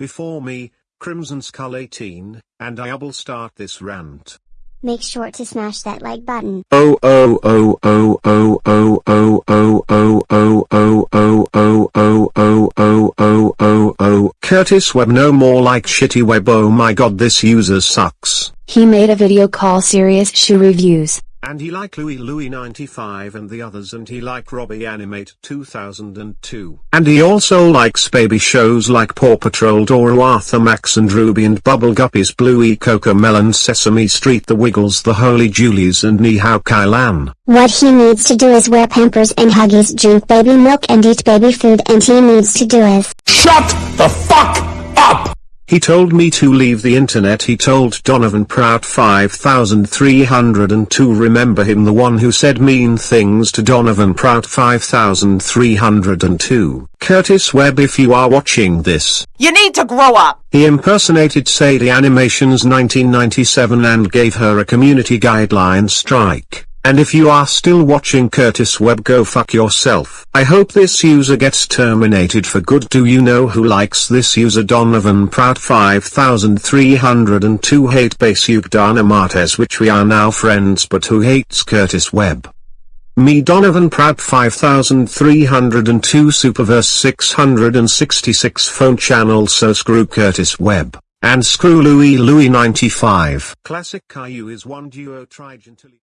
before me, Crimson Skull 18, and I will start this rant. Make sure to smash that like button. Oh oh oh oh oh oh oh oh oh oh oh oh oh oh oh oh oh oh oh Curtis Webb no more like shitty web oh my god this user sucks. He made a video call serious shoe reviews. And he like Louis Louis 95 and the others and he like Robbie Animate 2002. And he also likes baby shows like Paw Patrol Dora Arthur Max and Ruby and Bubble Guppies Bluey Cocomelon Sesame Street The Wiggles The Holy Julies and Ni Hao Kai Lan. What he needs to do is wear pampers and huggies drink baby milk and eat baby food and he needs to do is SHUT THE FUCK UP! He told me to leave the internet he told Donovan Prout 5302 remember him the one who said mean things to Donovan Prout 5302. Curtis Webb if you are watching this. You need to grow up! He impersonated Sadie Animations 1997 and gave her a community guideline strike. And if you are still watching Curtis Webb go fuck yourself. I hope this user gets terminated for good do you know who likes this user Donovan Prout 5302 hate Basuk Dynamates which we are now friends but who hates Curtis Webb. Me Donovan Prout 5302 Superverse 666 phone channel so screw Curtis Webb. And screw Louie Louie 95. Classic Caillou is one duo trigentilly.